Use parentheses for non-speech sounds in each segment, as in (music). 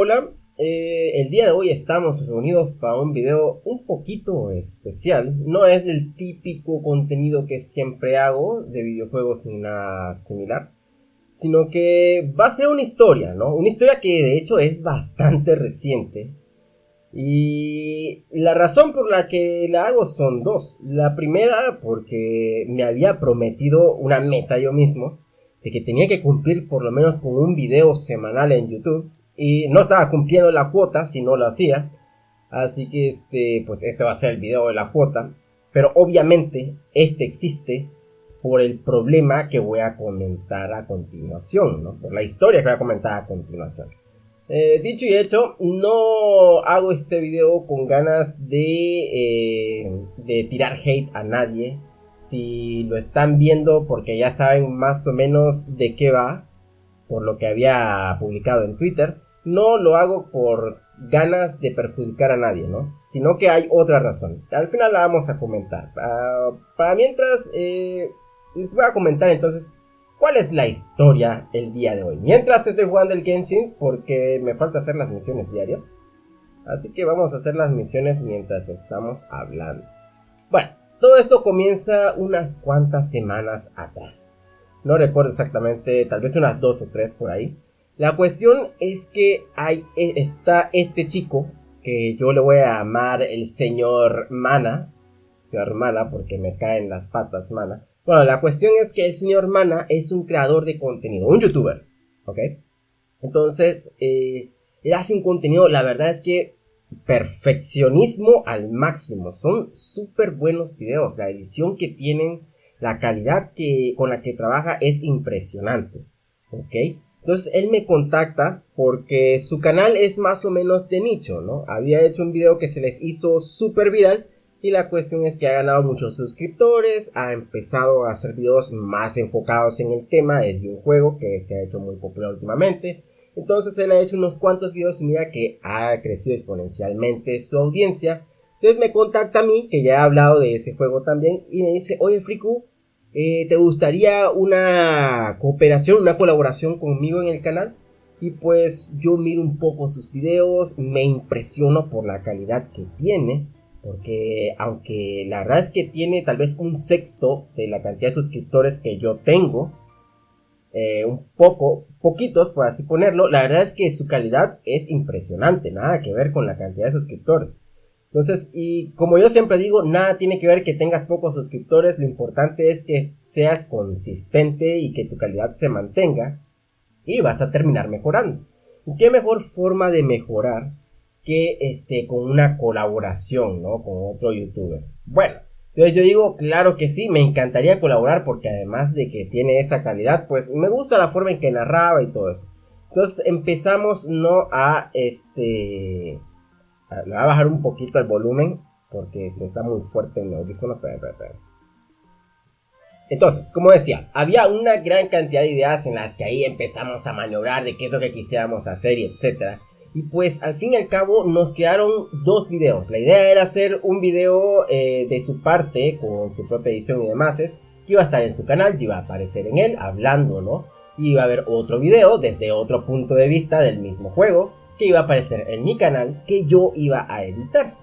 Hola, eh, el día de hoy estamos reunidos para un video un poquito especial. No es el típico contenido que siempre hago de videojuegos ni nada similar. Sino que va a ser una historia, ¿no? Una historia que de hecho es bastante reciente. Y la razón por la que la hago son dos. La primera porque me había prometido una meta yo mismo. De que tenía que cumplir por lo menos con un video semanal en YouTube y no estaba cumpliendo la cuota si no lo hacía. Así que este, pues este va a ser el video de la cuota. Pero obviamente este existe por el problema que voy a comentar a continuación, ¿no? Por la historia que voy a comentar a continuación. Eh, dicho y hecho, no hago este video con ganas de, eh, de tirar hate a nadie. Si lo están viendo porque ya saben más o menos de qué va, por lo que había publicado en Twitter no lo hago por ganas de perjudicar a nadie, ¿no? Sino que hay otra razón. Al final la vamos a comentar. Ah, para mientras, eh, les voy a comentar entonces cuál es la historia el día de hoy. Mientras estoy jugando el Genshin, porque me falta hacer las misiones diarias. Así que vamos a hacer las misiones mientras estamos hablando. Bueno, todo esto comienza unas cuantas semanas atrás. No recuerdo exactamente, tal vez unas dos o tres por ahí. La cuestión es que hay, e, está este chico, que yo le voy a llamar el señor Mana, señor Mana, porque me caen las patas Mana. Bueno, la cuestión es que el señor Mana es un creador de contenido, un youtuber, ¿ok? Entonces, eh, él hace un contenido, la verdad es que perfeccionismo al máximo, son súper buenos videos, la edición que tienen, la calidad que, con la que trabaja es impresionante, ¿ok? Entonces él me contacta porque su canal es más o menos de nicho, ¿no? Había hecho un video que se les hizo súper viral y la cuestión es que ha ganado muchos suscriptores, ha empezado a hacer videos más enfocados en el tema, es de un juego que se ha hecho muy popular últimamente. Entonces él ha hecho unos cuantos videos y mira que ha crecido exponencialmente su audiencia. Entonces me contacta a mí, que ya he hablado de ese juego también, y me dice, oye Friku, eh, ¿Te gustaría una cooperación, una colaboración conmigo en el canal? Y pues yo miro un poco sus videos, me impresiono por la calidad que tiene. Porque aunque la verdad es que tiene tal vez un sexto de la cantidad de suscriptores que yo tengo. Eh, un poco, poquitos por así ponerlo. La verdad es que su calidad es impresionante. Nada que ver con la cantidad de suscriptores. Entonces, y como yo siempre digo, nada tiene que ver que tengas pocos suscriptores, lo importante es que seas consistente y que tu calidad se mantenga y vas a terminar mejorando. ¿Y qué mejor forma de mejorar que este con una colaboración, ¿no? Con otro youtuber. Bueno, entonces yo digo, claro que sí, me encantaría colaborar porque además de que tiene esa calidad, pues me gusta la forma en que narraba y todo eso. Entonces empezamos, ¿no? A este le voy a bajar un poquito el volumen porque se está muy fuerte en el audífono. Entonces, como decía, había una gran cantidad de ideas en las que ahí empezamos a maniobrar de qué es lo que quisiéramos hacer y etcétera. Y pues al fin y al cabo nos quedaron dos videos. La idea era hacer un video eh, de su parte con su propia edición y demás. Que iba a estar en su canal, iba a aparecer en él hablando, ¿no? Y iba a haber otro video desde otro punto de vista del mismo juego que iba a aparecer en mi canal que yo iba a editar.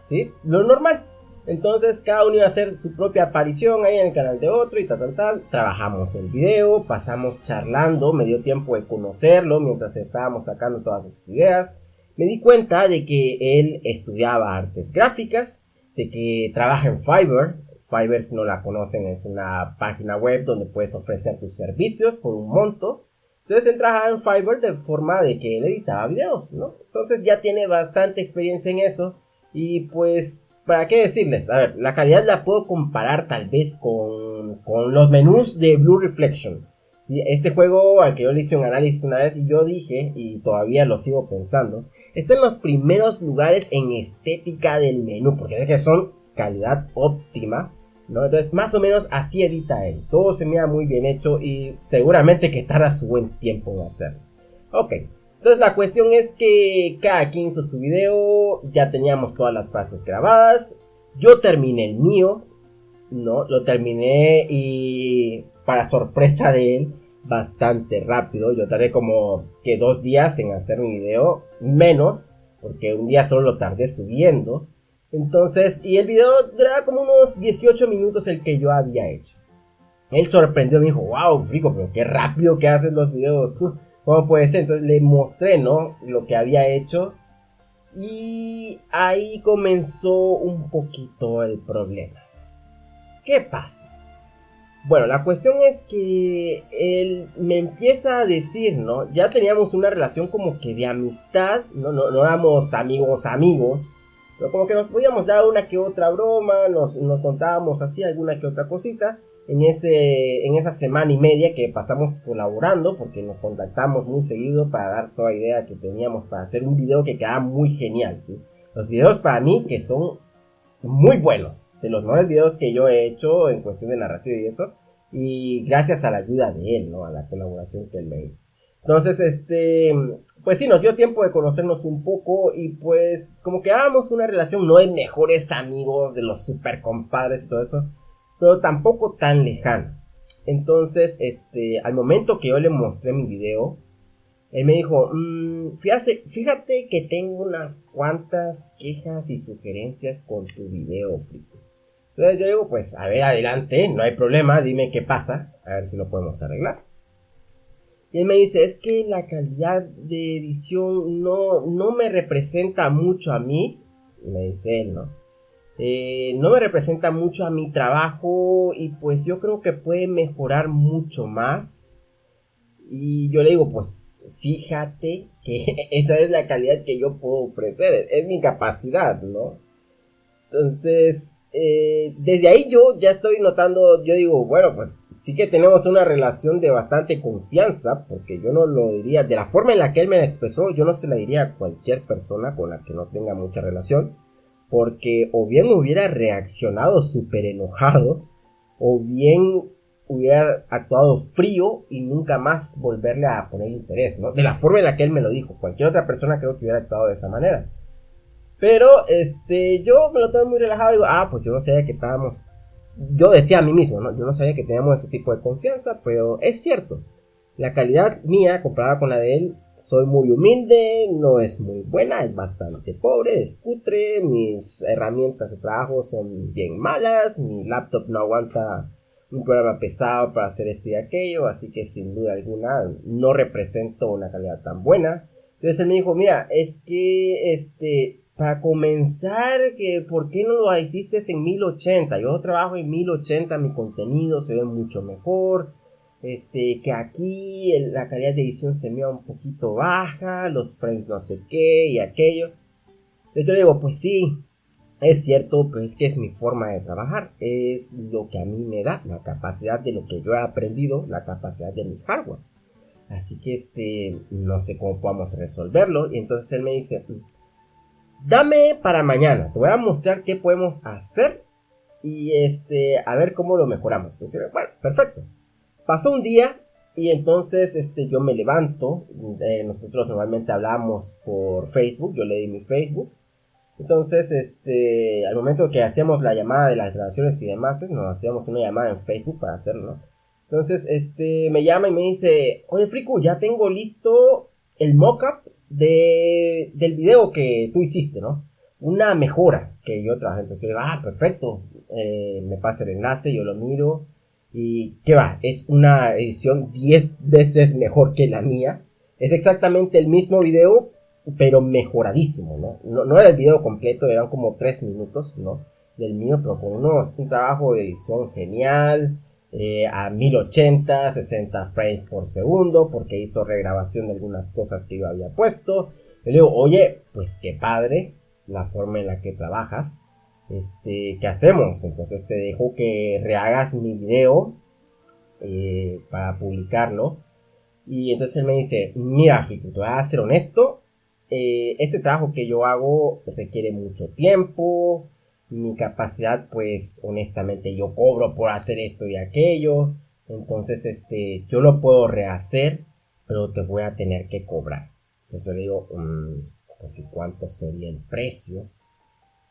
¿Sí? Lo normal. Entonces cada uno iba a hacer su propia aparición ahí en el canal de otro y tal, tal, tal. Trabajamos el video, pasamos charlando, me dio tiempo de conocerlo mientras estábamos sacando todas esas ideas. Me di cuenta de que él estudiaba artes gráficas, de que trabaja en Fiverr. Fiverr, si no la conocen, es una página web donde puedes ofrecer tus servicios por un monto. Entonces él trabajaba en Fiverr de forma de que él editaba videos, ¿no? Entonces ya tiene bastante experiencia en eso. Y pues, ¿para qué decirles? A ver, la calidad la puedo comparar tal vez con, con los menús de Blue Reflection. ¿sí? Este juego al que yo le hice un análisis una vez y yo dije, y todavía lo sigo pensando, está en los primeros lugares en estética del menú, porque es que son calidad óptima entonces, más o menos así edita él. Todo se mira muy bien hecho y seguramente que tarda su buen tiempo en hacerlo. Ok, entonces la cuestión es que cada quien hizo su video, ya teníamos todas las frases grabadas. Yo terminé el mío, ¿no? Lo terminé y para sorpresa de él, bastante rápido. Yo tardé como que dos días en hacer mi video, menos, porque un día solo lo tardé subiendo. Entonces, y el video duraba como unos 18 minutos el que yo había hecho. Él sorprendió, me dijo, wow, Frico, pero qué rápido que haces los videos. ¿Cómo puede ser? Entonces le mostré, ¿no? Lo que había hecho. Y ahí comenzó un poquito el problema. ¿Qué pasa? Bueno, la cuestión es que él me empieza a decir, ¿no? Ya teníamos una relación como que de amistad, no, no, no éramos amigos amigos, pero como que nos podíamos dar una que otra broma, nos, nos contábamos así alguna que otra cosita en, ese, en esa semana y media que pasamos colaborando, porque nos contactamos muy seguido para dar toda idea que teníamos para hacer un video que quedaba muy genial, ¿sí? Los videos para mí que son muy buenos, de los mejores videos que yo he hecho en cuestión de narrativa y eso, y gracias a la ayuda de él, ¿no? A la colaboración que él me hizo. Entonces, este, pues sí, nos dio tiempo de conocernos un poco y pues como que hagamos una relación no de mejores amigos, de los super compadres y todo eso, pero tampoco tan lejana. Entonces, este, al momento que yo le mostré mi video, él me dijo, mmm, fíjate, fíjate que tengo unas cuantas quejas y sugerencias con tu video, Frico. Entonces yo digo, pues a ver, adelante, no hay problema, dime qué pasa, a ver si lo podemos arreglar. Y él me dice, es que la calidad de edición no, no me representa mucho a mí. Me dice él, ¿no? Eh, no me representa mucho a mi trabajo y pues yo creo que puede mejorar mucho más y yo le digo, pues fíjate que (laughs) esa es la calidad que yo puedo ofrecer, es mi capacidad, ¿no? Entonces, eh, desde ahí yo ya estoy notando, yo digo, bueno, pues sí que tenemos una relación de bastante confianza, porque yo no lo diría, de la forma en la que él me la expresó, yo no se la diría a cualquier persona con la que no tenga mucha relación, porque o bien hubiera reaccionado súper enojado, o bien hubiera actuado frío y nunca más volverle a poner interés, ¿no? De la forma en la que él me lo dijo. Cualquier otra persona creo que hubiera actuado de esa manera. Pero, este, yo me lo tomé muy relajado y digo, ah, pues yo no sabía que estábamos... Yo decía a mí mismo, ¿no? Yo no sabía que teníamos ese tipo de confianza, pero es cierto. La calidad mía comparada con la de él, soy muy humilde, no es muy buena, es bastante pobre, es cutre, mis herramientas de trabajo son bien malas, mi laptop no aguanta un programa pesado para hacer esto y aquello, así que sin duda alguna no represento una calidad tan buena. Entonces él me dijo, mira, es que este, para comenzar, ¿por qué no lo hiciste en 1080? Yo trabajo en 1080, mi contenido se ve mucho mejor. Este, que aquí la calidad de edición se me va un poquito baja, los frames no sé qué y aquello. Yo le digo, pues sí, es cierto, pero es que es mi forma de trabajar, es lo que a mí me da, la capacidad de lo que yo he aprendido, la capacidad de mi hardware. Así que este, no sé cómo podamos resolverlo. Y entonces él me dice, dame para mañana, te voy a mostrar qué podemos hacer y este, a ver cómo lo mejoramos. Pues, bueno, perfecto. Pasó un día y entonces este, yo me levanto. Eh, nosotros normalmente hablamos por Facebook, yo le di mi Facebook. Entonces, este, al momento que hacíamos la llamada de las grabaciones y demás, nos hacíamos una llamada en Facebook para hacerlo. Entonces, este, me llama y me dice, oye, Friku, ya tengo listo el mockup de, del video que tú hiciste, ¿no? Una mejora que yo trabajé. Entonces yo digo, ah, perfecto. Eh, me pasa el enlace, yo lo miro. Y, ¿qué va? Es una edición 10 veces mejor que la mía. Es exactamente el mismo video, pero mejoradísimo, ¿no? ¿no? era el video completo, eran como 3 minutos, ¿no? Del mío, pero con unos, un trabajo de edición genial, eh, a 1080, 60 frames por segundo, porque hizo regrabación de algunas cosas que yo había puesto. Le digo, oye, pues qué padre la forma en la que trabajas. Este, ¿qué hacemos? Entonces te dejo que rehagas mi video eh, para publicarlo. Y entonces él me dice, mira, Fico, te voy a ser honesto, eh, este trabajo que yo hago requiere mucho tiempo, mi capacidad pues honestamente yo cobro por hacer esto y aquello, entonces este yo lo puedo rehacer, pero te voy a tener que cobrar. Entonces yo le digo, mm, pues ¿y cuánto sería el precio?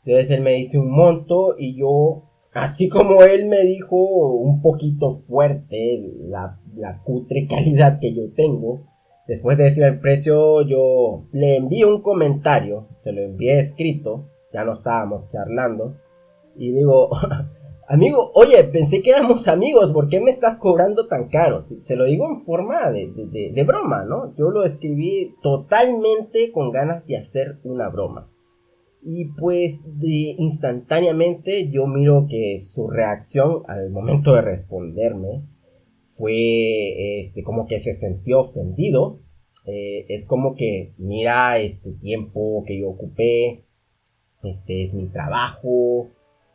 Entonces él me dice un monto y yo así como él me dijo un poquito fuerte la, la cutre calidad que yo tengo, después de decir el precio, yo le envié un comentario, se lo envié escrito, ya no estábamos charlando, y digo, (laughs) amigo, oye, pensé que éramos amigos, ¿por qué me estás cobrando tan caro? Se lo digo en forma de, de, broma, ¿no? Yo lo escribí totalmente con ganas de hacer una broma. Y pues de instantáneamente yo miro que su reacción al momento de responderme fue este como que se sintió ofendido. Eh, es como que mira este tiempo que yo ocupé, este es mi trabajo,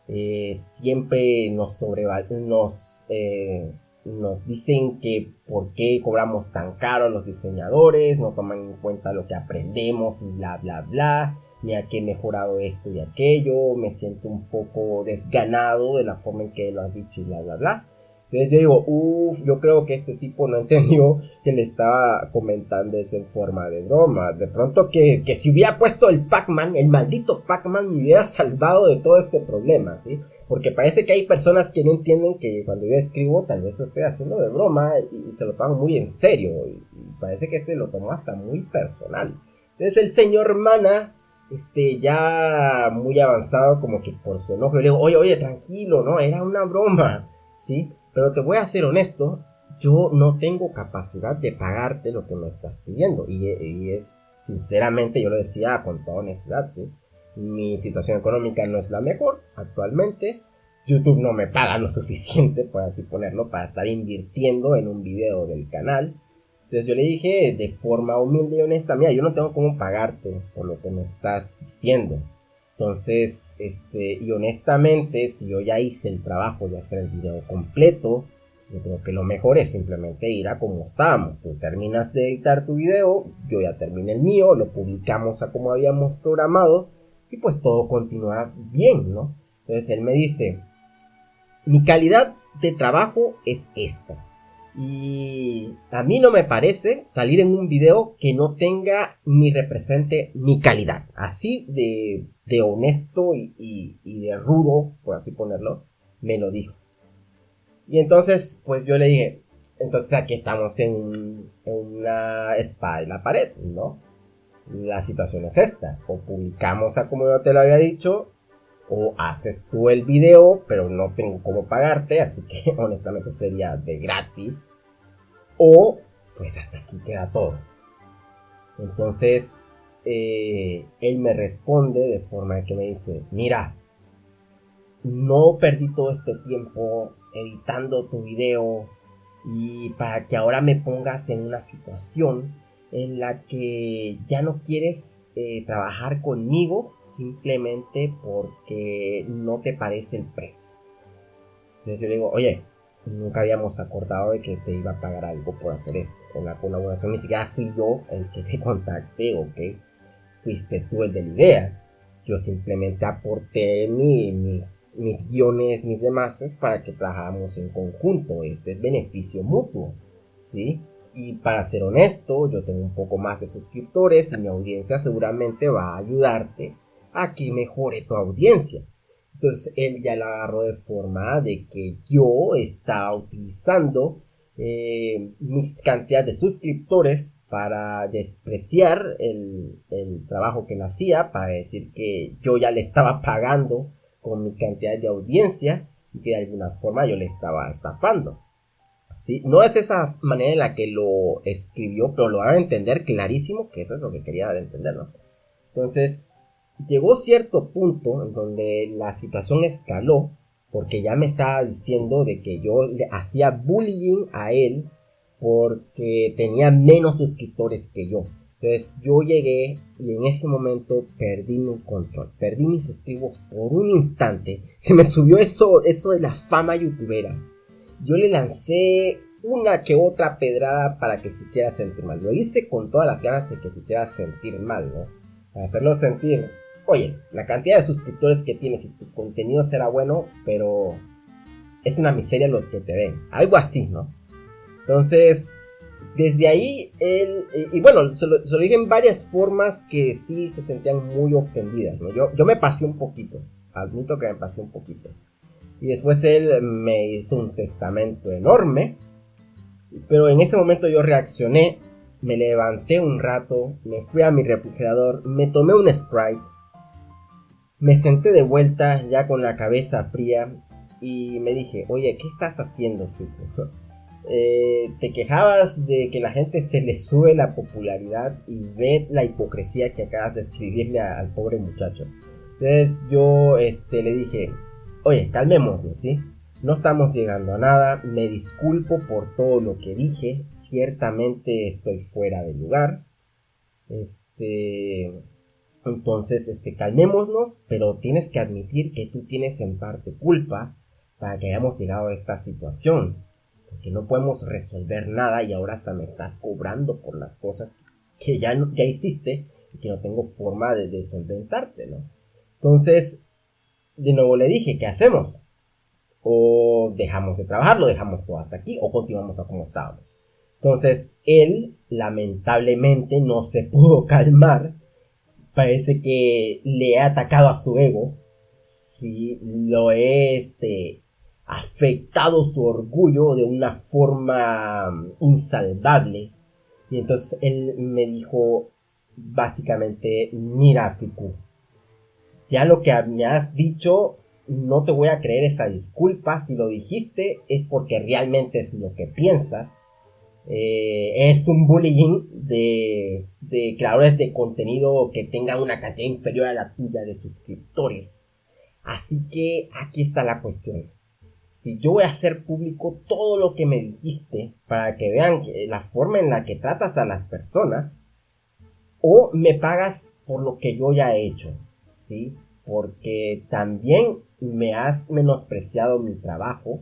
eh, siempre nos nos eh, nos dicen que por qué cobramos tan caro los diseñadores, no toman en cuenta lo que aprendemos y bla bla bla a que he mejorado esto y aquello, me siento un poco desganado de la forma en que lo has dicho y bla, bla, bla. Entonces yo digo, uff, yo creo que este tipo no entendió que le estaba comentando eso en forma de broma. De pronto que, que si hubiera puesto el Pac-Man, el maldito Pac-Man me hubiera salvado de todo este problema, ¿sí? Porque parece que hay personas que no entienden que cuando yo escribo tal vez lo estoy haciendo de broma y, se lo toman muy en serio. Y, parece que este lo tomó hasta muy personal. Entonces el señor Mana este, ya muy avanzado, como que por su enojo, le digo, oye, oye, tranquilo, no, era una broma, ¿sí? Pero te voy a ser honesto, yo no tengo capacidad de pagarte lo que me estás pidiendo. Y, es, sinceramente, yo lo decía con toda honestidad, ¿sí? Mi situación económica no es la mejor actualmente. YouTube no me paga lo suficiente, por así ponerlo, para estar invirtiendo en un video del canal. Entonces yo le dije de forma humilde y honesta, mira, yo no tengo cómo pagarte por lo que me estás diciendo. Entonces, este, y honestamente, si yo ya hice el trabajo de hacer el video completo, yo creo que lo mejor es simplemente ir a como estábamos. Tú terminas de editar tu video, yo ya terminé el mío, lo publicamos a como habíamos programado y pues todo continúa bien, ¿no? Entonces él me dice, mi calidad de trabajo es esta. Y a mí no me parece salir en un video que no tenga ni represente mi calidad. Así de, de honesto y, de rudo, por así ponerlo, me lo dijo. Y entonces, pues yo le dije, entonces aquí estamos en, en una espada en la pared, ¿no? La situación es esta. O publicamos a como yo te lo había dicho, o haces tú el video, pero no tengo cómo pagarte, así que (laughs) honestamente sería de gratis, o pues hasta aquí queda todo. Entonces, eh, él me responde de forma que me dice, mira, no perdí todo este tiempo editando tu video y para que ahora me pongas en una situación en la que ya no quieres eh, trabajar conmigo simplemente porque no te parece el precio. Entonces yo digo, oye, nunca habíamos acordado de que te iba a pagar algo por hacer esto. En la colaboración ni siquiera fui yo el que te (laughs) contacté, ¿ok? Fuiste tú el de la idea. Yo simplemente aporté mis, mis guiones, mis demás, para que trabajáramos en conjunto. Este es beneficio mutuo, ¿sí? Y para ser honesto, yo tengo un poco más de suscriptores y mi audiencia seguramente va a ayudarte a que mejore tu audiencia. Entonces él ya la agarró de forma de que yo estaba utilizando eh, mis cantidades de suscriptores para despreciar el, el, trabajo que él hacía, para decir que yo ya le estaba pagando con mi cantidad de audiencia y que de alguna forma yo le estaba estafando. No es esa manera en la que lo escribió, pero lo van a entender clarísimo que eso es lo que quería dar entender. Entonces, llegó cierto punto en donde la situación escaló, porque ya me estaba diciendo de que yo le hacía bullying a él porque tenía menos suscriptores que yo. Entonces yo llegué y en ese momento perdí mi control, perdí mis estribos por un instante. Se me subió eso, eso de la fama youtubera yo le lancé una que otra pedrada para que se hiciera sentir mal. Lo hice con todas las ganas de que se hiciera sentir mal, ¿no? Para hacerlo sentir, oye, la cantidad de suscriptores que tienes y tu contenido será bueno, pero es una miseria los que te ven. Algo así, ¿no? Entonces, desde ahí, él, y, bueno, se lo, dije en varias formas que sí se sentían muy ofendidas, ¿no? Yo, yo me pasé un poquito, admito que me pasé un poquito. Y después él me hizo un testamento enorme. Pero en ese momento yo reaccioné, me levanté un rato, me fui a mi refrigerador, me tomé un Sprite, me senté de vuelta ya con la cabeza fría y me dije, oye, ¿qué estás haciendo, Fico? (laughs) Eh, te quejabas de que la gente se le sube la popularidad y ve la hipocresía que acabas de escribirle al pobre muchacho. Entonces yo este, le dije, oye, calmémonos, ¿sí? No estamos llegando a nada, me disculpo por todo lo que dije, ciertamente estoy fuera de lugar. Este, entonces, este, calmémonos, pero tienes que admitir que tú tienes en parte culpa para que hayamos llegado a esta situación. Porque no podemos resolver nada y ahora hasta me estás cobrando por las cosas que ya, hiciste y que no tengo forma de, de solventarte, ¿no? Entonces, de nuevo le dije, ¿qué hacemos? O dejamos de trabajar, lo dejamos todo hasta aquí, o continuamos a como estábamos. Entonces, él lamentablemente no se pudo (laughs) calmar. Parece que le ha atacado a su ego. Sí, lo he este, afectado su orgullo de una forma insalvable. Y entonces él me dijo básicamente, mira Fiku, ya lo que me has dicho, no te voy a creer esa disculpa. Si lo dijiste es porque realmente es lo que piensas. Eh, es un bullying de, de, creadores de contenido que tengan una cantidad inferior a la tuya de suscriptores. Así que aquí está la cuestión. Si yo voy a hacer público todo lo que me dijiste para que vean la forma en la que tratas a las personas, o me pagas por lo que yo ya he hecho. ¿Sí? Porque también me has menospreciado mi trabajo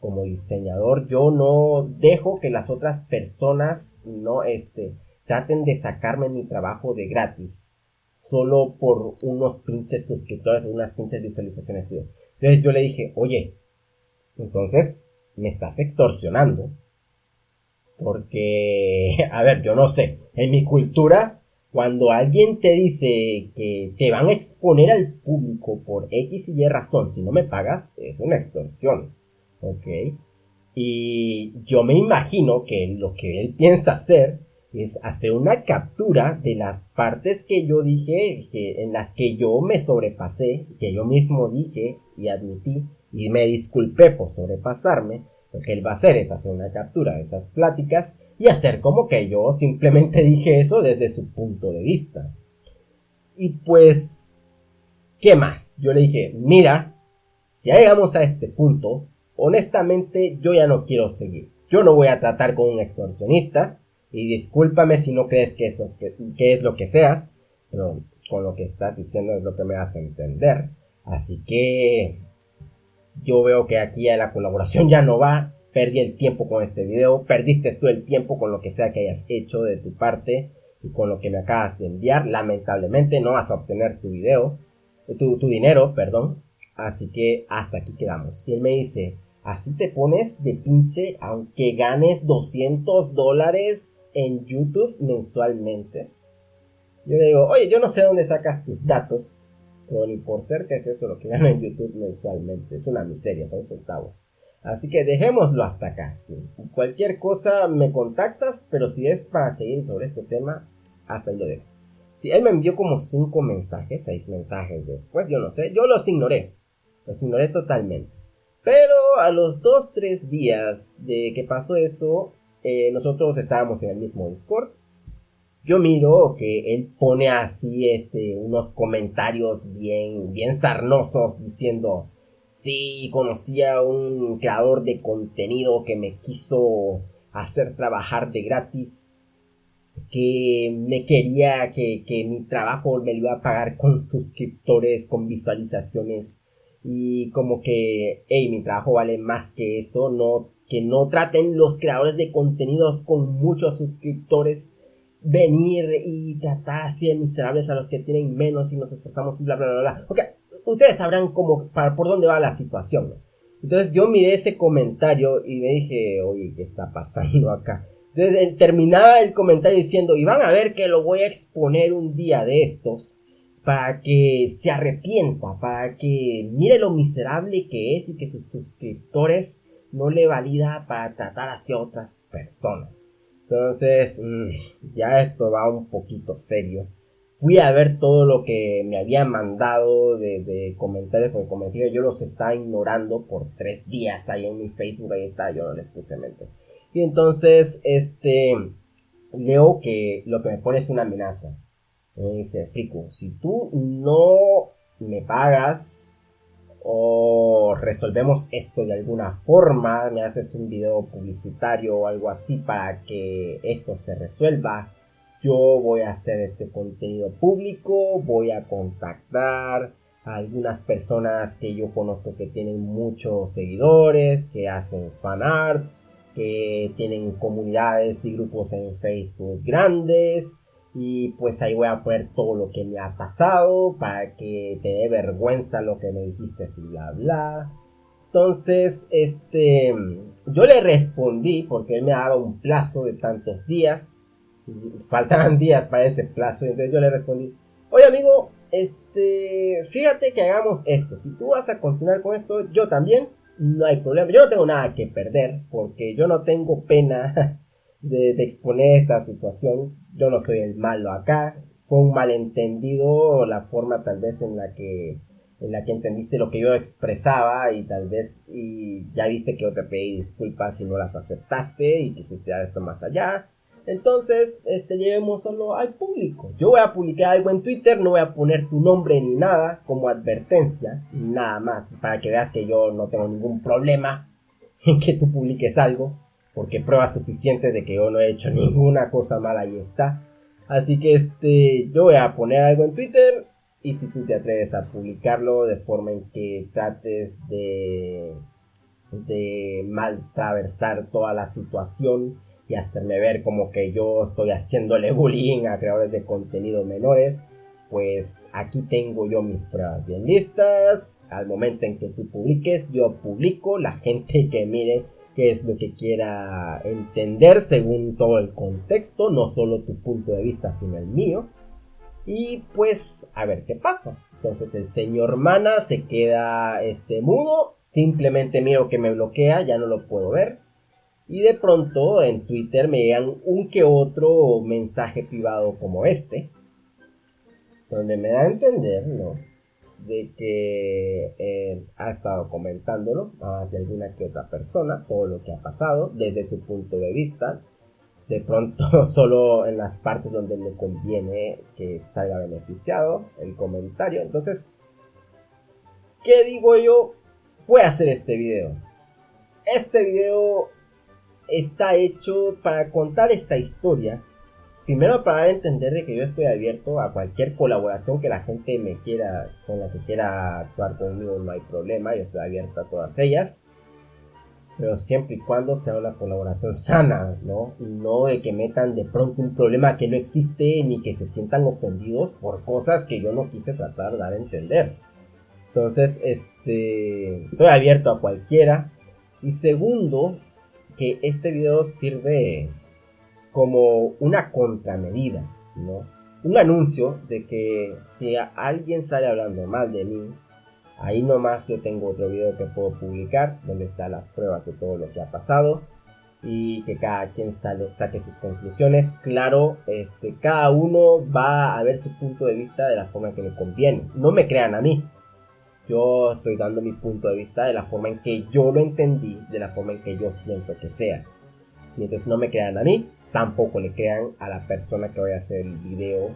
como diseñador. Yo no dejo que las otras personas no este, traten de sacarme mi trabajo de gratis solo por unos pinches suscriptores, unas pinches visualizaciones Entonces yo le dije, oye, entonces me estás extorsionando. Porque, (laughs) a ver, yo no sé, en mi cultura cuando alguien te dice que te van a exponer al público por X y Y razón, si no me pagas, es una extorsión. ¿Ok? Y yo me imagino que lo que él piensa hacer es hacer una captura de las partes que yo dije, que, en las que yo me sobrepasé, que yo mismo dije y admití y me disculpé por sobrepasarme. Lo que él va a hacer es hacer una captura de esas pláticas y hacer como que yo simplemente (laughs) dije eso desde su punto de vista. Y pues, ¿qué más? Yo le dije, mira, si llegamos a este punto, honestamente yo ya no quiero seguir. Yo no voy a tratar con un extorsionista. Y discúlpame si no crees que es, que, es lo que seas. Pero con lo que estás diciendo es lo que me hace entender. Así que yo veo que aquí la colaboración ya no va perdí el tiempo con este video, perdiste tú el tiempo con lo que sea que hayas hecho de tu parte y con lo que me acabas de enviar. Lamentablemente no vas a obtener tu video, tu, tu dinero, perdón. Así que hasta aquí quedamos. Y él me dice, así te pones de pinche aunque ganes 200 dólares en YouTube mensualmente. Yo le digo, oye, yo no sé dónde sacas tus datos, ni por cerca es eso lo que gano (laughs) en YouTube mensualmente. Es una miseria, son centavos. Así que dejémoslo hasta acá. Cualquier cosa me contactas, pero si es para seguir sobre este tema, hasta ahí lo dejo. Si él me envió como 5 mensajes, 6 mensajes después, yo no sé, yo los ignoré. Los ignoré totalmente. Pero a los 2-3 días de que pasó eso, eh, nosotros estábamos en el mismo Discord. Yo miro que él pone así este, unos comentarios bien, bien sarnosos diciendo, Sí, conocí a un creador de contenido que me quiso hacer trabajar de gratis. Que me quería que, mi trabajo me lo iba a pagar con suscriptores, con visualizaciones. Y como que, hey, mi trabajo vale más que eso. No, que no traten los creadores de contenidos con muchos suscriptores venir y tratar así de miserables a los que tienen menos y nos esforzamos y bla bla bla bla. Ok, ustedes sabrán cómo, para, por dónde va la situación. Entonces yo miré ese comentario y me dije, oye, ¿qué está pasando acá? Entonces terminaba el comentario diciendo, y van a ver que lo voy a exponer un día de estos para que se arrepienta, para que mire lo miserable que es y que sus suscriptores no le valida para tratar hacia otras personas. Entonces, mm, ya esto va un poquito serio. Fui a ver todo lo que me habían mandado de, comentarios, porque como decía, yo los estaba ignorando por tres días ahí en mi Facebook, ahí está, yo no les puse mente. Y entonces, este, leo que lo que me pone es una amenaza. Me dice, Frico, si tú no me pagas o resolvemos esto de alguna forma, me haces un video publicitario o algo así para que esto se resuelva, yo voy a hacer este contenido público, voy a contactar a algunas personas que yo conozco que tienen muchos seguidores, que hacen fanarts, que tienen comunidades y grupos en Facebook grandes. Y pues ahí voy a poner todo lo que me ha pasado para que te dé vergüenza lo que me dijiste así bla bla. Entonces, este, yo le respondí porque él me daba un plazo de tantos días. Faltaban (laughs) días para ese plazo. Entonces yo le respondí, oye amigo, este, fíjate que hagamos esto. Si tú vas a continuar con esto, yo también no hay problema. Yo no tengo nada que perder porque yo no tengo pena de, exponer esta situación. Yo no soy el malo acá. Fue un malentendido la forma tal vez en la que en la que entendiste lo que yo expresaba y tal vez y ya viste que yo te pedí disculpas si no las aceptaste y quisiste dar esto más allá. Entonces, este, llevemos solo al público. Yo voy a publicar algo en Twitter, no voy a poner tu nombre ni nada como advertencia, nada más, para que veas que yo no tengo ningún problema en que tú publiques algo, porque pruebas suficientes de que yo no he hecho ninguna cosa mala, ahí está. Así que este, yo voy a poner algo en Twitter y si tú te atreves a publicarlo de forma en que trates de de maltraversar toda la situación y hacerme ver como que yo estoy haciéndole bullying a creadores de contenido menores, pues aquí tengo yo mis pruebas bien listas. Al momento en que tú publiques, yo publico, la gente que mire qué es lo que quiera entender según todo el contexto, no solo tu punto de vista, sino el mío. Y pues a ver qué pasa. Entonces el señor Mana se queda este mudo, simplemente miro que me bloquea, ya no lo puedo ver. Y de pronto en Twitter me llegan un que otro mensaje privado como este, donde me da a entender, ¿no? De que eh, ha estado comentándolo más de alguna que otra persona, todo lo que ha pasado desde su punto de vista. De pronto (laughs) solo en las partes donde le conviene que salga beneficiado el comentario. Entonces, ¿qué digo yo? Voy a hacer este video. Este video está hecho para contar esta historia. Primero para entender de que yo estoy abierto a cualquier colaboración que la gente me quiera, con la que quiera actuar conmigo, no hay problema, yo estoy abierto a todas ellas. Pero siempre y cuando sea una colaboración sana, ¿no? No de que metan de pronto un problema que no existe ni que se sientan ofendidos por cosas que yo no quise tratar de dar a entender. Entonces, este, estoy abierto a cualquiera. Y segundo, que este video sirve como una contramedida, ¿no? Un anuncio de que si alguien sale hablando mal de mí, ahí nomás yo tengo otro video que puedo publicar donde están las pruebas de todo lo que ha pasado y que cada quien sale, saque sus conclusiones. Claro, este, cada uno va a ver su punto de vista de la forma que le conviene. No me crean a mí, yo estoy dando mi punto de vista de la forma en que yo lo entendí, de la forma en que yo siento que sea. Si entonces no me crean a mí, tampoco le crean a la persona que voy a hacer el video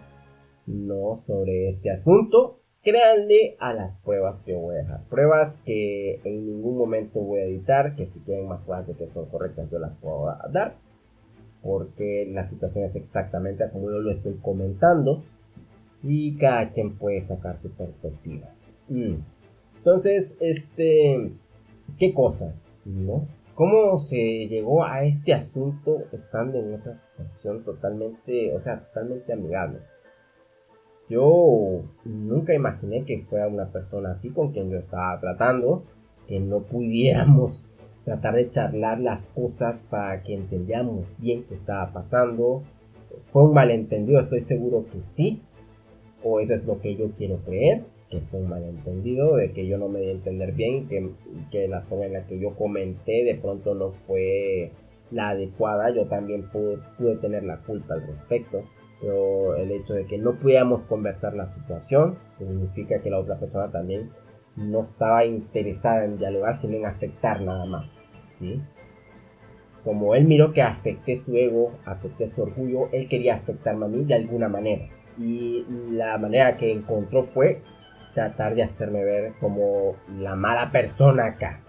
no sobre este asunto. Créanle a las pruebas que voy a dejar. Pruebas que en ningún momento voy a editar, que si tienen más pruebas de que son correctas yo las puedo dar. Porque la situación es exactamente como yo lo estoy comentando. Y cada quien puede sacar su perspectiva. Mm. Entonces, este, ¿qué cosas? ¿No? ¿Cómo se llegó a este asunto estando en otra situación totalmente, o sea, totalmente amigable? Yo nunca imaginé que fuera una persona así con quien yo estaba tratando, que no pudiéramos (laughs) tratar de charlar las cosas para que entendiéramos bien qué estaba pasando. Fue un malentendido, estoy seguro que sí, o eso es lo que yo quiero creer, que fue un malentendido, de que yo no me di a entender bien, que, que la forma en la que yo comenté de pronto no fue la adecuada, yo también pude, pude tener la culpa al respecto. Pero el hecho de que no pudiéramos conversar la situación significa que la otra persona también no estaba interesada en dialogar, sino en afectar nada más. ¿sí? Como él miró que afecté su ego, afecté su orgullo, él quería afectarme a mí de alguna manera. Y la manera que encontró fue tratar de hacerme ver como la mala persona acá.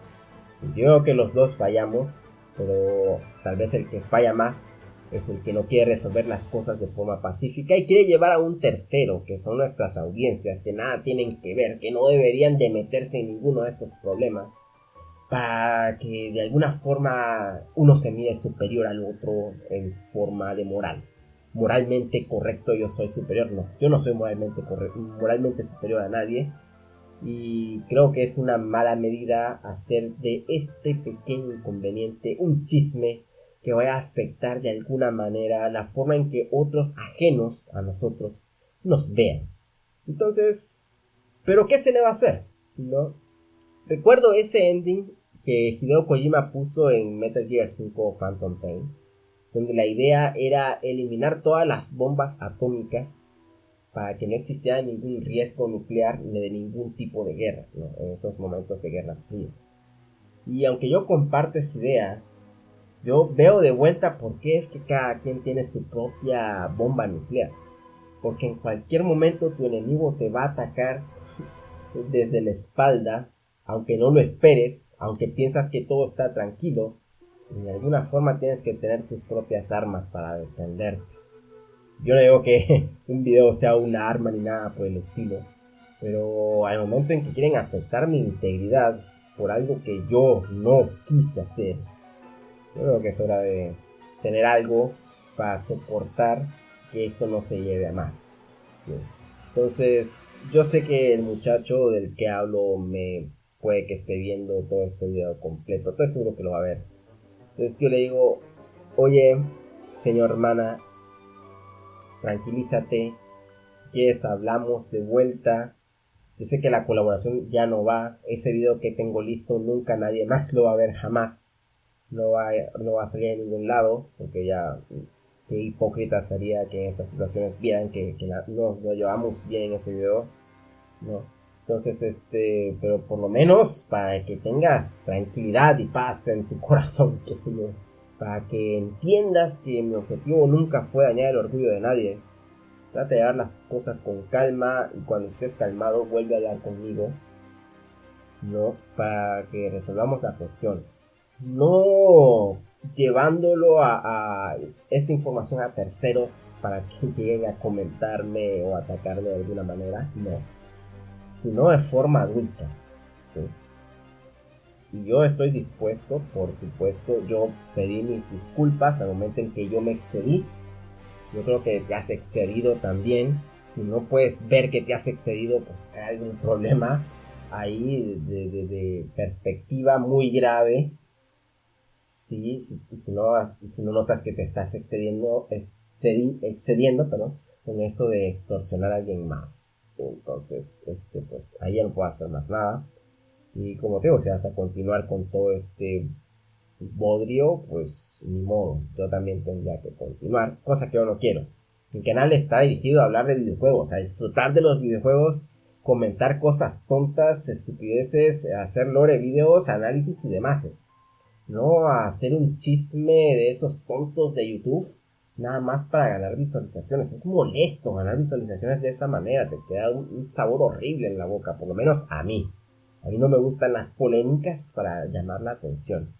Si yo veo que los dos fallamos, pero tal vez el que falla más es el que no quiere resolver las cosas de forma pacífica y quiere llevar a un tercero, que son nuestras audiencias, que nada tienen que ver, que no deberían de meterse en ninguno de estos problemas, para que de alguna forma uno se mide superior al otro en forma de moral. Moralmente correcto yo soy superior, no, yo no soy moralmente, moralmente superior a nadie, y creo que es una mala medida hacer de este pequeño inconveniente un chisme que vaya a afectar de alguna manera la forma en que otros ajenos a nosotros nos vean. Entonces, ¿pero qué se le va a hacer? ¿No? Recuerdo ese ending que Hideo Kojima puso en Metal Gear 5 Phantom Pain, donde la idea era eliminar todas las bombas atómicas para que no existiera ningún riesgo nuclear ni de ningún tipo de guerra en esos momentos de guerras frías. Y aunque yo comparto esa idea, yo veo de vuelta por qué es que cada quien tiene su propia bomba nuclear. Porque en cualquier momento tu enemigo te va a atacar desde la espalda, aunque no lo esperes, aunque piensas que todo está tranquilo, de alguna forma tienes que tener tus propias armas para defenderte. Yo no digo que (laughs) un video sea una arma ni nada por el estilo, pero al momento en que quieren afectar mi integridad por algo que yo no quise hacer, yo creo que es hora de tener algo para soportar que esto no se lleve a más. Entonces, yo sé que el muchacho del que hablo me puede que esté viendo todo este video completo. Estoy seguro que lo va a ver. Entonces yo le digo, oye, señor hermana, tranquilízate. Si quieres hablamos de vuelta. Yo sé que la colaboración ya no va. Ese video que tengo listo nunca nadie más lo va a ver jamás no va, no va a salir de ningún lado, porque ya qué hipócrita sería que en estas situaciones vieran que, nos lo llevamos bien en ese video, ¿no? Entonces, este, pero por lo menos para que tengas tranquilidad y paz en tu (laughs) corazón, que sé yo, para que entiendas que mi objetivo nunca fue dañar el orgullo de nadie. Trata de llevar las cosas con calma y cuando estés calmado vuelve a hablar conmigo, ¿no? Para que resolvamos la cuestión no llevándolo a, esta información a terceros para que (laughs) lleguen a comentarme o atacarme de alguna manera, no, sino de forma adulta, sí. Y yo estoy dispuesto, por supuesto, yo pedí mis disculpas al momento en que yo me excedí. Yo creo que te has excedido también. Si no puedes ver que te has excedido, pues hay un problema ahí de perspectiva muy grave Sí, si, no, si no notas que te estás excediendo, excediendo, perdón, con eso de extorsionar a alguien más. Entonces, este, pues ahí ya no puedo hacer más nada. Y como te digo, si vas a continuar con todo este bodrio, pues ni modo, yo también tendría que continuar, cosa que yo no quiero. Mi canal está dirigido a hablar de videojuegos, a disfrutar de los videojuegos, comentar cosas tontas, estupideces, hacer lore videos, análisis y demás no a hacer un chisme de esos tontos de YouTube nada más para ganar visualizaciones. Es molesto ganar visualizaciones de esa manera, te queda un, sabor horrible en la boca, por lo menos a mí. A mí no me gustan las polémicas para llamar la atención.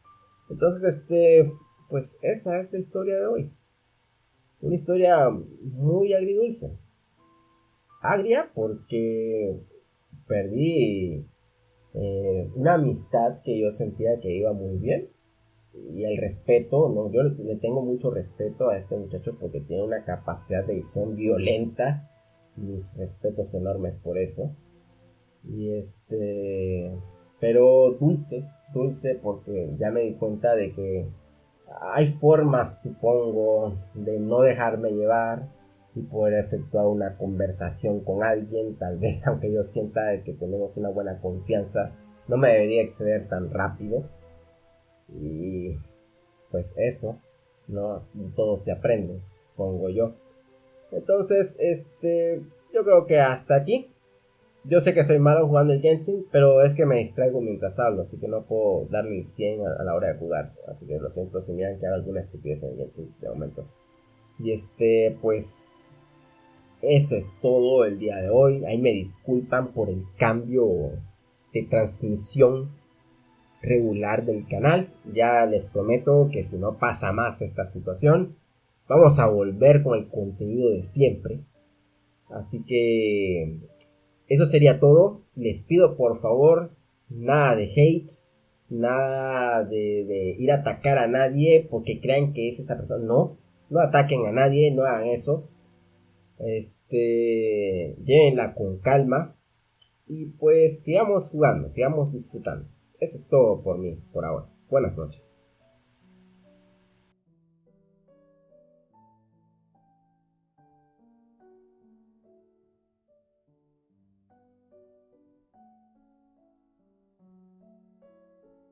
Entonces, este, pues esa es la historia de hoy. Una historia muy agridulce. Agria porque perdí eh, una amistad que yo sentía que iba muy bien y el respeto, ¿no? Yo le tengo mucho respeto a este muchacho porque tiene una capacidad de visión violenta. Mis respetos enormes por eso. Y este. Pero dulce, dulce porque ya me di cuenta de que hay formas, supongo, de no dejarme llevar. y poder efectuar una conversación con alguien, tal vez (laughs) aunque yo sienta que tenemos una buena confianza, no me debería exceder tan rápido. Y pues eso, no todo se aprende, supongo yo. Entonces, este, yo creo que hasta aquí. Yo sé que soy malo jugando el Genshin, pero es que me distraigo mientras hablo, así que no puedo darle el 100 a, la hora de jugar. Así que lo siento si me dan que haga alguna estupidez en el Genshin de momento. Y este, pues, eso es todo el día de hoy. Ahí me disculpan por el cambio de transmisión regular del canal. Ya les prometo que si no pasa más esta situación, vamos a volver con el contenido de siempre. Así que eso sería todo. Les pido por favor nada de hate, nada de, ir a atacar a nadie porque crean que es esa persona. No, no ataquen a nadie, no hagan eso. Este, llévenla con calma y pues sigamos jugando, sigamos disfrutando. Eso es todo por mí, por ahora. Buenas noches.